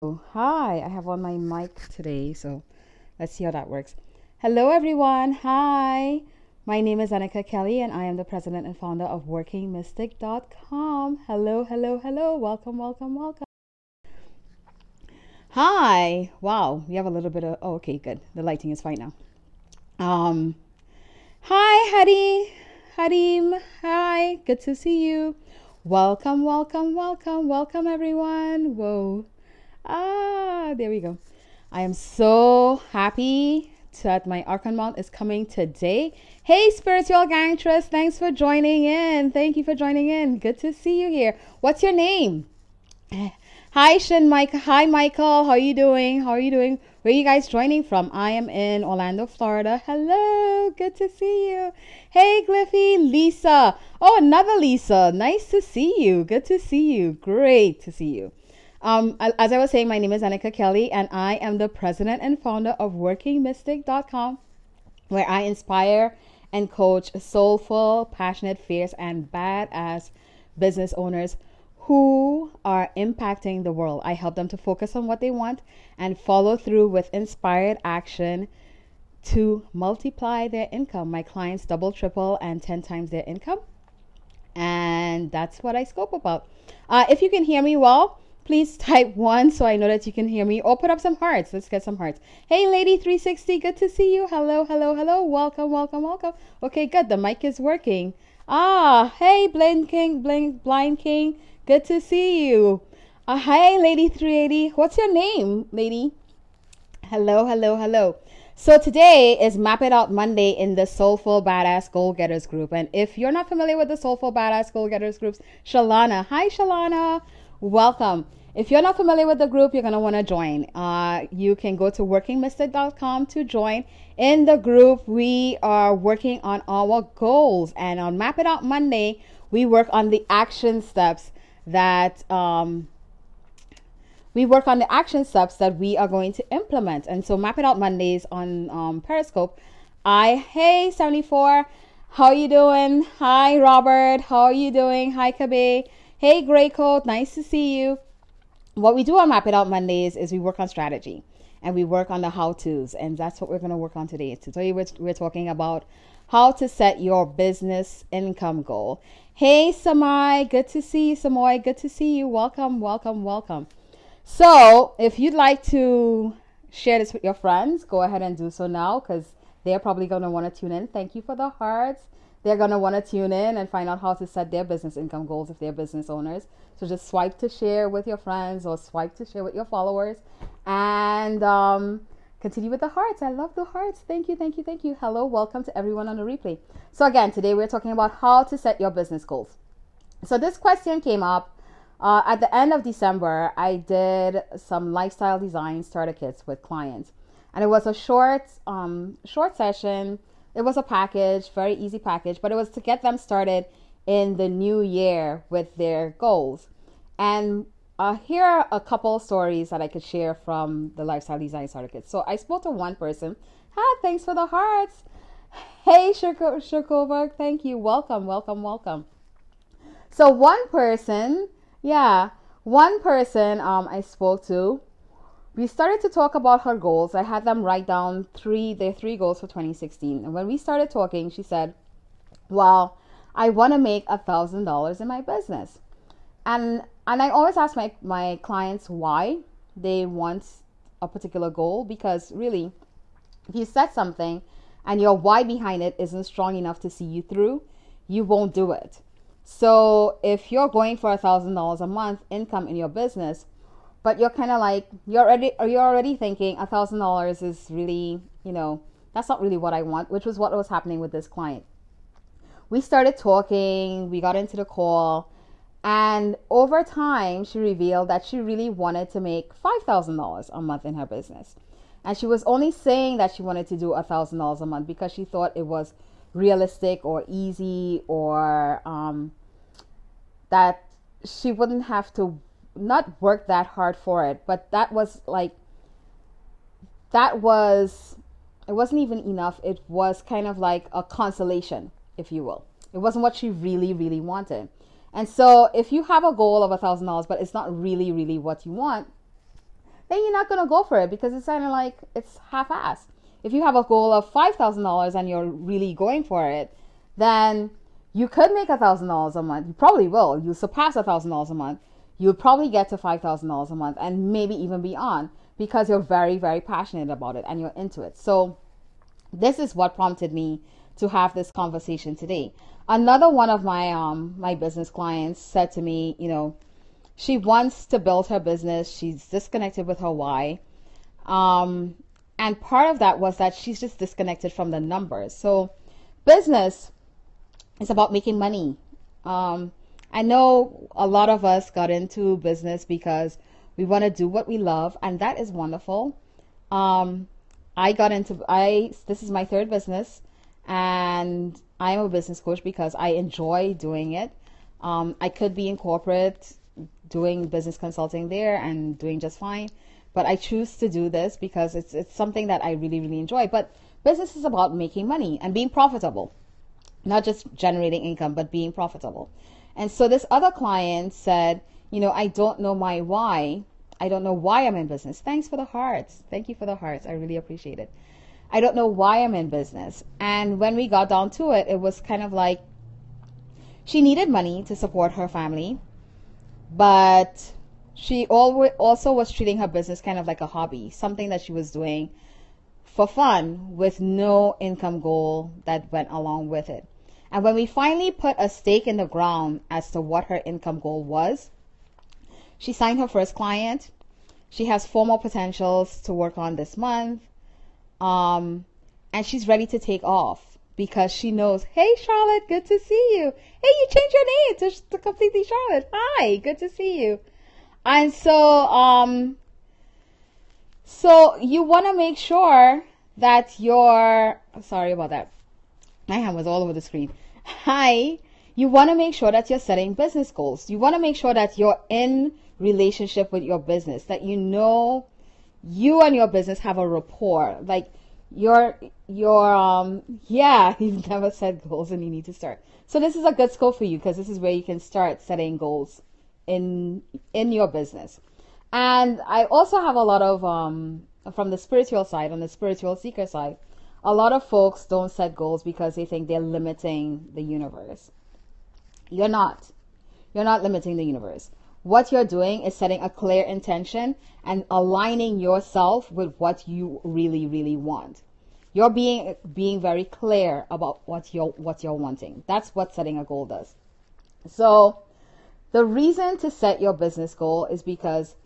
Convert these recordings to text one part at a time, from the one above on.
Hi, I have on my mic today, so let's see how that works. Hello, everyone. Hi, my name is Annika Kelly, and I am the president and founder of WorkingMystic.com. Hello, hello, hello. Welcome, welcome, welcome. Hi. Wow, we have a little bit of. Oh, okay, good. The lighting is fine now. Um, hi, Hadi, Hadim. Hi, good to see you. Welcome, welcome, welcome, welcome, everyone. Whoa. Ah, there we go. I am so happy that my Arkon Mount is coming today. Hey, Spiritual Gangstress, thanks for joining in. Thank you for joining in. Good to see you here. What's your name? Hi, Shin Mike. Hi, Michael. How are you doing? How are you doing? Where are you guys joining from? I am in Orlando, Florida. Hello. Good to see you. Hey, Gliffy. Lisa. Oh, another Lisa. Nice to see you. Good to see you. Great to see you. Um, as I was saying, my name is Annika Kelly, and I am the president and founder of WorkingMystic.com, where I inspire and coach soulful, passionate, fierce, and badass business owners who are impacting the world. I help them to focus on what they want and follow through with inspired action to multiply their income. My clients double, triple, and 10 times their income. And that's what I scope about. Uh, if you can hear me well, please type one so I know that you can hear me put up some hearts. Let's get some hearts. Hey, Lady 360, good to see you. Hello, hello, hello. Welcome, welcome, welcome. Okay, good. The mic is working. Ah, hey, Blind King, Blind, Blind King. Good to see you. Uh, hey, Lady 380. What's your name, lady? Hello, hello, hello. So today is Map It Out Monday in the Soulful Badass Goal Getters group. And if you're not familiar with the Soulful Badass Goal Getters groups, Shalana. Hi, Shalana. Welcome. If you're not familiar with the group, you're going to want to join. Uh, you can go to workingmystic.com to join. In the group, we are working on our goals. And on Map It Out Monday, we work on the action steps that um, we work on the action steps that we are going to implement. And so Map It Out Mondays on um, Periscope. I, hey, 74, how you doing? Hi, Robert, how are you doing? Hi, Kabe. Hey, Gray Coat, nice to see you what we do on Map It Out Mondays is we work on strategy and we work on the how to's. And that's what we're going to work on today. Today, we're, we're talking about how to set your business income goal. Hey, Samai, good to see you, Samoy. Good to see you. Welcome, welcome, welcome. So, if you'd like to share this with your friends, go ahead and do so now because they're probably going to want to tune in. Thank you for the hearts. They're going to want to tune in and find out how to set their business income goals if they're business owners. So just swipe to share with your friends or swipe to share with your followers and um, continue with the hearts. I love the hearts. Thank you, thank you, thank you. Hello, welcome to everyone on the replay. So, again, today we're talking about how to set your business goals. So, this question came up uh, at the end of December. I did some lifestyle design starter kits with clients, and it was a short, um, short session. It was a package, very easy package, but it was to get them started in the new year with their goals. And uh, here are a couple stories that I could share from the lifestyle design kit. So I spoke to one person. Hi, thanks for the hearts. Hey, Shirkoberg, thank you. Welcome, welcome, welcome. So one person, yeah, one person um, I spoke to, we started to talk about her goals. I had them write down three their three goals for 2016. And when we started talking, she said, "Well, I want to make a thousand dollars in my business. And and I always ask my, my clients why they want a particular goal because really if you set something and your why behind it isn't strong enough to see you through, you won't do it. So if you're going for a thousand dollars a month income in your business, but you're kind of like you're already you're already thinking a thousand dollars is really you know that's not really what I want, which was what was happening with this client we started talking, we got into the call, and over time, she revealed that she really wanted to make $5,000 a month in her business. And she was only saying that she wanted to do a $1,000 a month because she thought it was realistic or easy or um, that she wouldn't have to not work that hard for it. But that was like, that was, it wasn't even enough. It was kind of like a consolation if you will. It wasn't what she really, really wanted. And so if you have a goal of a thousand dollars, but it's not really, really what you want, then you're not to go for it because it's kind of like it's half-assed. If you have a goal of $5,000 and you're really going for it, then you could make a $1,000 a month. You probably will. You surpass a $1,000 a month. You'll probably get to $5,000 a month and maybe even beyond because you're very, very passionate about it and you're into it. So, this is what prompted me to have this conversation today. Another one of my um my business clients said to me, you know, she wants to build her business. She's disconnected with her why. Um, and part of that was that she's just disconnected from the numbers. So, business is about making money. Um, I know a lot of us got into business because we want to do what we love, and that is wonderful. Um, I got into I this is my third business, and I'm a business coach because I enjoy doing it. Um, I could be in corporate doing business consulting there and doing just fine, but I choose to do this because it's it's something that I really really enjoy. But business is about making money and being profitable, not just generating income, but being profitable. And so this other client said, you know, I don't know my why. I don't know why I'm in business. Thanks for the hearts. Thank you for the hearts. I really appreciate it. I don't know why I'm in business. And when we got down to it, it was kind of like she needed money to support her family, but she also was treating her business kind of like a hobby, something that she was doing for fun with no income goal that went along with it. And when we finally put a stake in the ground as to what her income goal was, she signed her first client. She has four more potentials to work on this month. Um, and she's ready to take off because she knows, hey, Charlotte, good to see you. Hey, you changed your name to, to completely Charlotte. Hi, good to see you. And so, um, so you want to make sure that your, sorry about that. My hand was all over the screen. Hi, you want to make sure that you're setting business goals. You want to make sure that you're in relationship with your business, that you know you and your business have a rapport. Like your your um yeah, you've never set goals and you need to start. So this is a good scope for you because this is where you can start setting goals in in your business. And I also have a lot of um from the spiritual side, on the spiritual seeker side, a lot of folks don't set goals because they think they're limiting the universe. You're not. You're not limiting the universe. What you're doing is setting a clear intention and aligning yourself with what you really, really want. You're being being very clear about what you're what you're wanting. That's what setting a goal does. So the reason to set your business goal is because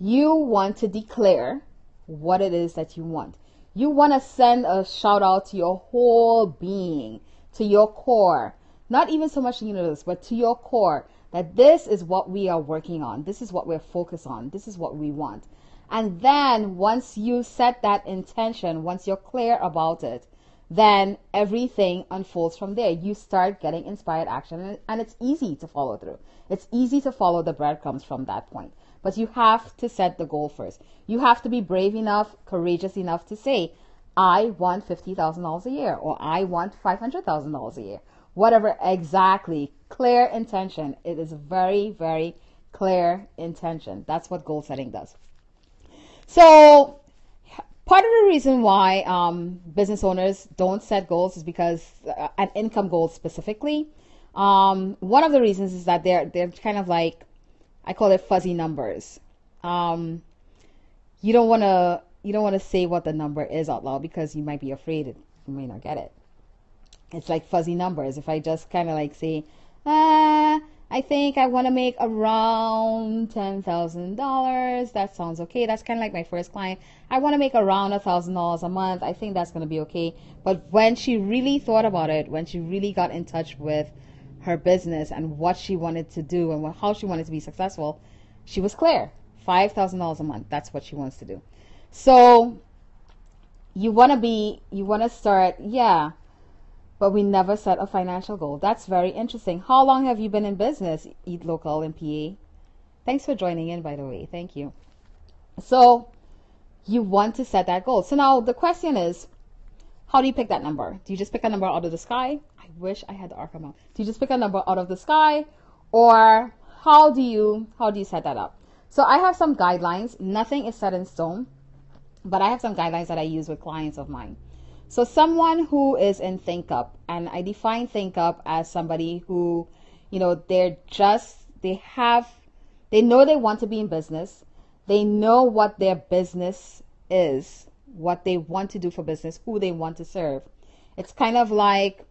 you want to declare what it is that you want. You want to send a shout out to your whole being, to your core, not even so much the universe, but to your core that this is what we are working on. This is what we're focused on. This is what we want. And then once you set that intention, once you're clear about it, then everything unfolds from there. You start getting inspired action and it's easy to follow through. It's easy to follow the breadcrumbs from that point. But you have to set the goal first. You have to be brave enough, courageous enough to say, I want $50,000 a year or I want $500,000 a year. Whatever exactly clear intention. It is very very clear intention. That's what goal setting does. So part of the reason why um, business owners don't set goals is because uh, an income goal specifically. Um, one of the reasons is that they're they're kind of like i call it fuzzy numbers um, you don't want to you don't want to say what the number is out loud because you might be afraid you may not get it it's like fuzzy numbers. If I just kind of like say, ah, I think I want to make around $10,000. That sounds okay. That's kind of like my first client. I want to make around a $1,000 a month. I think that's going to be okay. But when she really thought about it, when she really got in touch with her business and what she wanted to do and how she wanted to be successful, she was clear. $5,000 a month. That's what she wants to do. So you want to be, you want to start, yeah but we never set a financial goal. That's very interesting. How long have you been in business, Eat Local in PA? Thanks for joining in, by the way. Thank you. So, you want to set that goal. So now the question is, how do you pick that number? Do you just pick a number out of the sky? I wish I had the Arkham out. Do you just pick a number out of the sky, or how do you how do you set that up? So I have some guidelines. Nothing is set in stone, but I have some guidelines that I use with clients of mine. So someone who is in Think Up, and I define Think Up as somebody who, you know, they're just they have they know they want to be in business. They know what their business is, what they want to do for business, who they want to serve. It's kind of like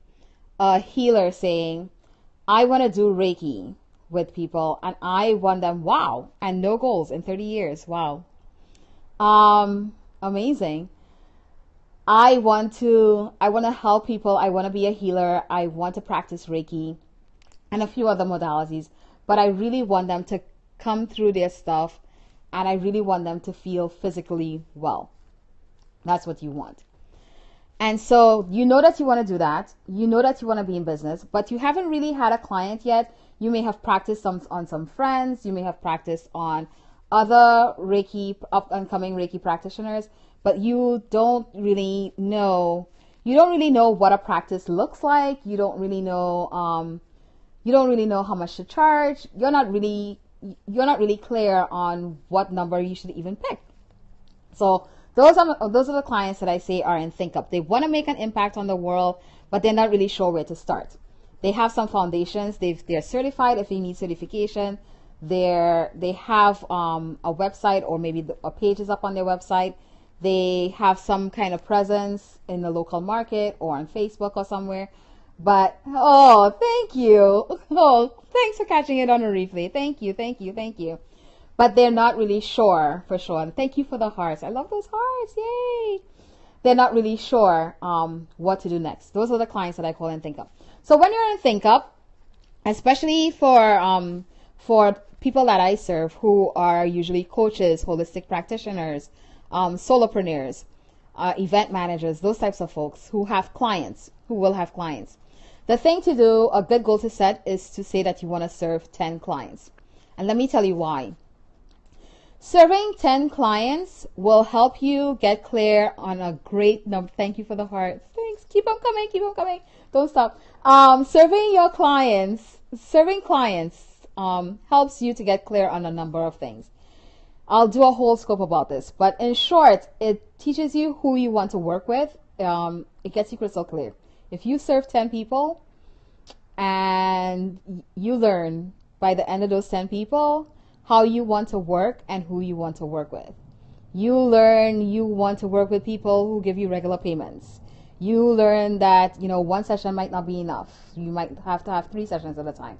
a healer saying, I want to do Reiki with people and I want them, wow, and no goals in 30 years. Wow. Um, amazing. I want to I want to help people. I want to be a healer. I want to practice Reiki and a few other modalities, but I really want them to come through their stuff and I really want them to feel physically well. That's what you want. And so you know that you want to do that. You know that you want to be in business, but you haven't really had a client yet. You may have practiced some on some friends. You may have practiced on other Reiki up and coming Reiki practitioners, but you don't really know you don't really know what a practice looks like. You don't really know um, you don't really know how much to charge. You're not really you're not really clear on what number you should even pick. So those are those are the clients that I say are in Think Up. They want to make an impact on the world, but they're not really sure where to start. They have some foundations. They've they're certified if they need certification. They're they have um, a website or maybe a page is up on their website they have some kind of presence in the local market or on Facebook or somewhere. But oh, thank you. Oh, thanks for catching it on a replay. Thank you, thank you, thank you. But they're not really sure for sure. And thank you for the hearts. I love those hearts. Yay! They're not really sure um, what to do next. Those are the clients that I call in Think Up. So when you're in Think Up, especially for um, for people that I serve who are usually coaches, holistic practitioners, um, solopreneurs, uh, event managers, those types of folks who have clients, who will have clients. The thing to do, a good goal to set is to say that you want to serve 10 clients. And let me tell you why. Serving 10 clients will help you get clear on a great number. Thank you for the hearts. Thanks. Keep on coming. Keep on coming. Don't stop. Um, serving your clients, serving clients um, helps you to get clear on a number of things. I'll do a whole scope about this, but in short, it teaches you who you want to work with. Um, it gets you crystal clear. If you serve 10 people and you learn by the end of those 10 people how you want to work and who you want to work with, you learn you want to work with people who give you regular payments. You learn that, you know, one session might not be enough. You might have to have three sessions at a time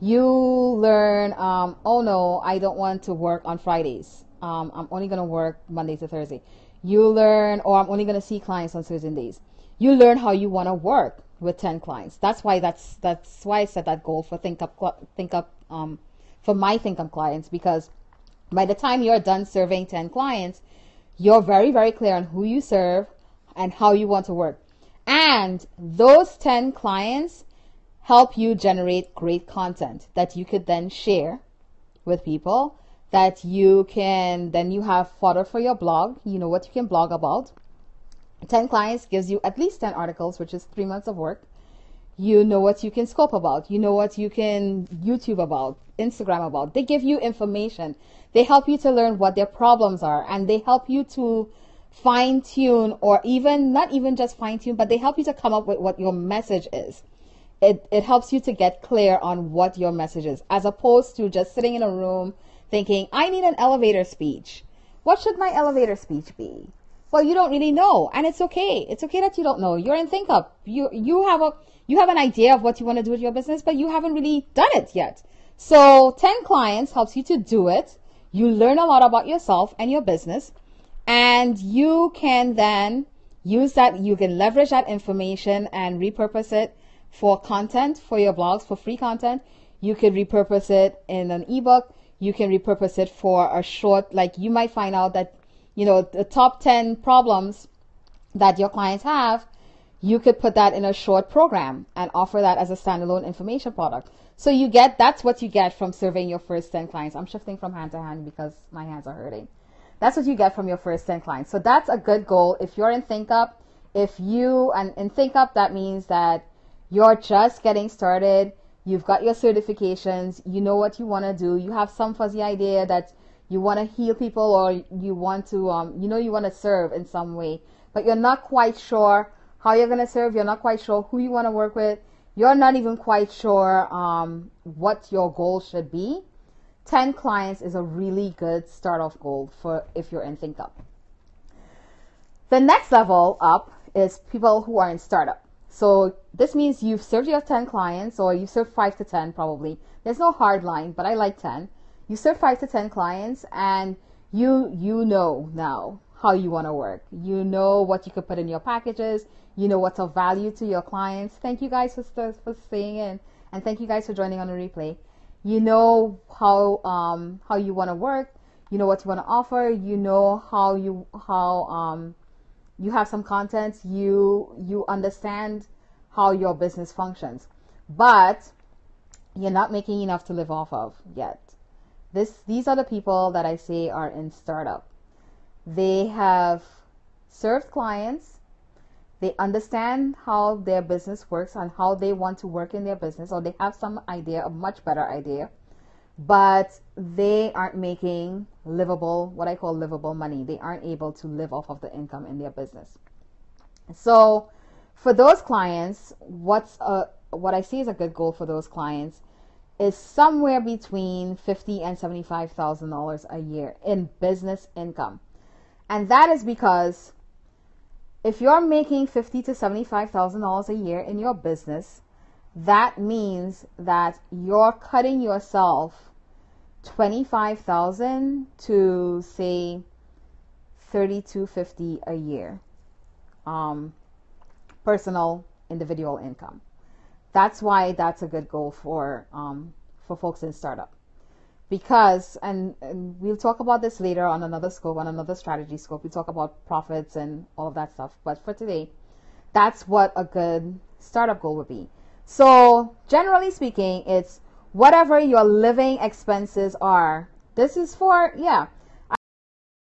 you learn, um, oh no, I don't want to work on Fridays. Um, I'm only going to work Monday to Thursday. You learn, or I'm only going to see clients on certain days. You learn how you want to work with 10 clients. That's why that's, that's why I set that goal for Think Up, Think Up, um, for my Think Up clients, because by the time you're done serving 10 clients, you're very, very clear on who you serve and how you want to work. And those 10 clients help you generate great content that you could then share with people that you can then you have fodder for your blog. You know what you can blog about. 10 clients gives you at least 10 articles which is three months of work. You know what you can scope about. You know what you can youtube about instagram about they give you information they help you to learn what their problems are and they help you to fine tune or even not even just fine tune but they help you to come up with what your message is it, it helps you to get clear on what your message is, as opposed to just sitting in a room thinking, I need an elevator speech. What should my elevator speech be? Well, you don't really know, and it's okay. It's okay that you don't know. You're in Think Up. You you have a you have an idea of what you want to do with your business, but you haven't really done it yet. So, 10 clients helps you to do it. You learn a lot about yourself and your business, and you can then use that. You can leverage that information and repurpose it for content for your blogs for free content. You could repurpose it in an ebook. You can repurpose it for a short, like you might find out that, you know, the top 10 problems that your clients have, you could put that in a short program and offer that as a standalone information product. So you get, that's what you get from surveying your first 10 clients. I'm shifting from hand to hand because my hands are hurting. That's what you get from your first 10 clients. So that's a good goal. If you're in ThinkUp, if you, and in ThinkUp, that means that you're just getting started. You've got your certifications. You know what you want to do. You have some fuzzy idea that you want to heal people or you want to um, you know you want to serve in some way but you're not quite sure how you're going to serve you're not quite sure who you want to work with you're not even quite sure um, what your goal should be 10 clients is a really good start off goal for if you're in ThinkUp. The next level up is people who are in startup. So this means you've served your 10 clients or you've served 5 to 10 probably. There's no hard line, but I like 10. You serve 5 to 10 clients and you you know now how you want to work. You know what you could put in your packages. You know what's of value to your clients. Thank you guys for, for staying in. And thank you guys for joining on the replay. You know how um, how you want to work. You know what you want to offer. You know how you how um, you have some content. You you understand how your business functions. But you're not making enough to live off of yet. This these are the people that i say are in startup. They have served clients they understand how their business works and how they want to work in their business, or they have some idea, a much better idea, but they aren't making livable, what I call livable money. They aren't able to live off of the income in their business. So, for those clients, what's a, what I see is a good goal for those clients is somewhere between fifty and seventy-five thousand dollars a year in business income, and that is because if you're making fifty to seventy-five thousand dollars a year in your business, that means that you're cutting yourself twenty-five thousand to say thirty-two fifty a year, um, personal individual income. That's why that's a good goal for um, for folks in startup because and, and, we'll talk about this later on another scope on another strategy scope. We talk about profits and all of that stuff. But for today that's what a good startup goal would be. So generally speaking it's whatever your living expenses are. This is for yeah